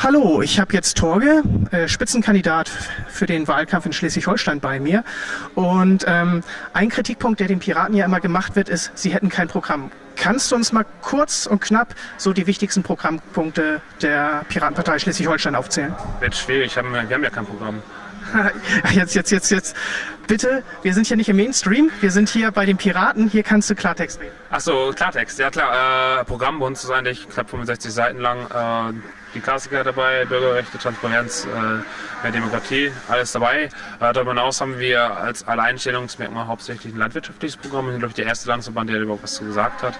Hallo, ich habe jetzt Torge, äh, Spitzenkandidat für den Wahlkampf in Schleswig-Holstein bei mir. Und ähm, ein Kritikpunkt, der den Piraten ja immer gemacht wird, ist, sie hätten kein Programm. Kannst du uns mal kurz und knapp so die wichtigsten Programmpunkte der Piratenpartei Schleswig-Holstein aufzählen? Wird schwierig, wir haben ja kein Programm. Jetzt, jetzt, jetzt, jetzt. Bitte, wir sind hier nicht im Mainstream, wir sind hier bei den Piraten, hier kannst du Klartext reden. Achso, Klartext, ja klar. Äh, Programm bei uns ist eigentlich knapp 65 Seiten lang. Äh, die Klassiker dabei, Bürgerrechte, Transparenz, äh, mehr Demokratie, alles dabei. Äh, darüber hinaus haben wir als Alleinstellungsmerkmal hauptsächlich ein landwirtschaftliches Programm. Wir sind, glaube ich, der erste Landesverband, der überhaupt was zu gesagt hat.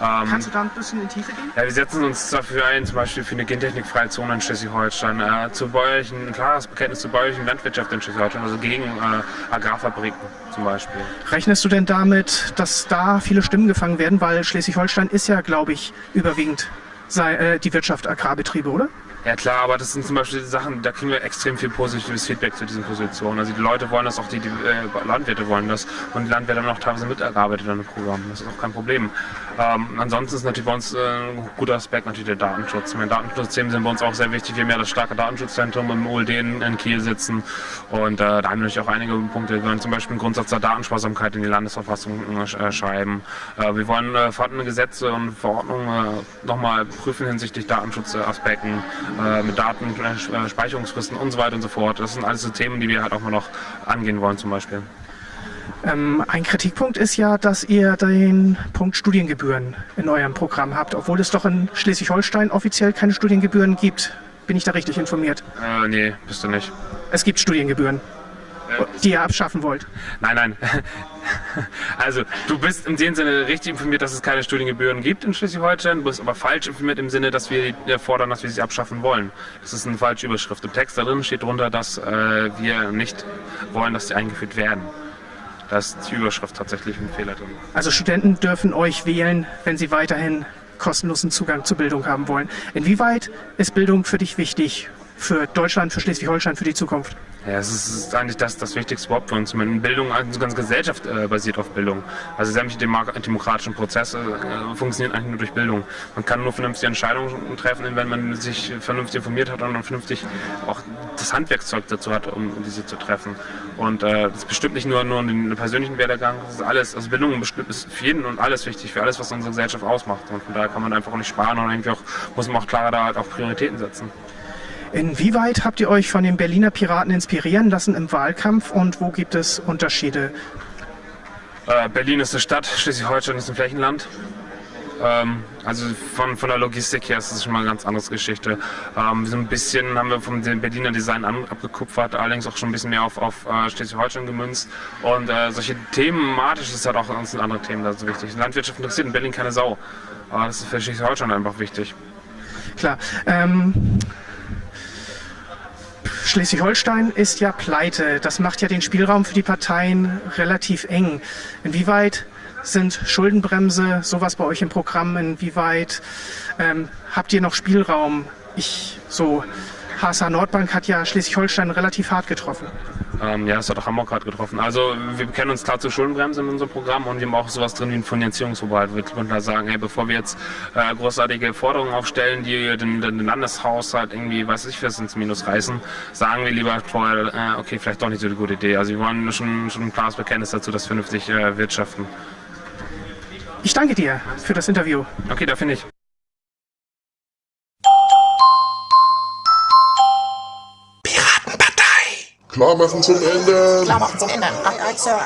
Ähm, Kannst du da ein bisschen in die Tiefe gehen? Ja, wir setzen uns dafür ein, zum Beispiel für eine gentechnikfreie Zone in Schleswig-Holstein, äh, zu bäuerlichen, ein klares Bekenntnis zur bäuerlichen Landwirtschaft in Schleswig-Holstein, also gegen äh, Agrarfabriken zum Beispiel. Rechnest du denn damit, dass da viele Stimmen gefangen werden, weil Schleswig-Holstein ist ja, glaube ich, überwiegend sei, äh, die Wirtschaft Agrarbetriebe, oder? Ja klar, aber das sind zum Beispiel Sachen, da kriegen wir extrem viel positives Feedback zu diesen Positionen. Also die Leute wollen das, auch die, die äh, Landwirte wollen das und die Landwirte haben auch teilweise mitgearbeitet an dem Programm. Das ist auch kein Problem. Ähm, ansonsten ist natürlich bei uns äh, ein guter Aspekt natürlich der Datenschutz. Meine Datenschutzthemen sind bei uns auch sehr wichtig. Wir haben ja das starke Datenschutzzentrum im OLD in, in Kiel sitzen und äh, da haben wir natürlich auch einige Punkte. Wir wollen zum Beispiel einen Grundsatz der Datensparsamkeit in die Landesverfassung äh, schreiben. Äh, wir wollen äh, vorhandene Gesetze und Verordnungen äh, nochmal prüfen hinsichtlich Datenschutzaspekten äh, mit Datenspeicherungsfristen und so weiter und so fort. Das sind alles so Themen, die wir halt auch mal noch angehen wollen zum Beispiel. Ähm, ein Kritikpunkt ist ja, dass ihr den Punkt Studiengebühren in eurem Programm habt, obwohl es doch in Schleswig-Holstein offiziell keine Studiengebühren gibt. Bin ich da richtig informiert? Äh, nee, bist du nicht. Es gibt Studiengebühren, äh, die ihr abschaffen wollt. Nein, nein. Also, du bist in dem Sinne richtig informiert, dass es keine Studiengebühren gibt in Schleswig-Holstein. Du bist aber falsch informiert im Sinne, dass wir fordern, dass wir sie abschaffen wollen. Das ist eine falsche Überschrift. Im Text da drin steht drunter, dass äh, wir nicht wollen, dass sie eingeführt werden. Da ist die Überschrift tatsächlich ein Fehler drin. Also Studenten dürfen euch wählen, wenn sie weiterhin kostenlosen Zugang zur Bildung haben wollen. Inwieweit ist Bildung für dich wichtig, für Deutschland, für Schleswig-Holstein, für die Zukunft? Ja, es ist eigentlich das, das Wichtigste überhaupt für uns. Bildung, also ganze Gesellschaft äh, basiert auf Bildung. Also sämtliche demokratischen Prozesse äh, funktionieren eigentlich nur durch Bildung. Man kann nur vernünftige Entscheidungen treffen, wenn man sich vernünftig informiert hat und dann vernünftig auch das Handwerkszeug dazu hat, um diese zu treffen. Und äh, das ist bestimmt nicht nur, nur den persönlichen Werdegang, das ist alles, also Bildung ist für jeden und alles wichtig, für alles, was unsere Gesellschaft ausmacht. Und von daher kann man einfach auch nicht sparen und irgendwie auch, muss man auch klarer da halt auch Prioritäten setzen. Inwieweit habt ihr euch von den Berliner Piraten inspirieren lassen im Wahlkampf und wo gibt es Unterschiede? Äh, Berlin ist eine Stadt, Schleswig-Holstein ist ein Flächenland. Ähm, also von, von der Logistik her ist das schon mal eine ganz andere Geschichte. Ähm, so ein bisschen haben wir vom Berliner Design an, abgekupfert, allerdings auch schon ein bisschen mehr auf, auf äh, Schleswig-Holstein gemünzt. Und äh, solche thematisch ist halt auch uns andere Themen da so wichtig. Landwirtschaft interessiert in Berlin keine Sau. Aber das ist für Schleswig-Holstein einfach wichtig. Klar. Ähm Schleswig-Holstein ist ja pleite. Das macht ja den Spielraum für die Parteien relativ eng. Inwieweit sind Schuldenbremse sowas bei euch im Programm? Inwieweit ähm, habt ihr noch Spielraum? Ich so HSH Nordbank hat ja Schleswig-Holstein relativ hart getroffen. Ähm, ja, das hat auch Hamburg gerade getroffen. Also wir kennen uns klar zur Schuldenbremse in unserem Programm und wir haben auch sowas drin wie ein Finanzierungsverbot. Wir können da sagen, hey, bevor wir jetzt äh, großartige Forderungen aufstellen, die den, den Landeshaushalt irgendwie, weiß ich, was ins Minus reißen, sagen wir lieber vorher, äh, okay, vielleicht doch nicht so eine gute Idee. Also wir wollen schon, schon ein klares Bekenntnis dazu, dass wir vernünftig äh, wirtschaften. Ich danke dir für das Interview. Okay, da finde ich. Klar machen zum Ende. Klar machen zum Ende. Aye, Sir.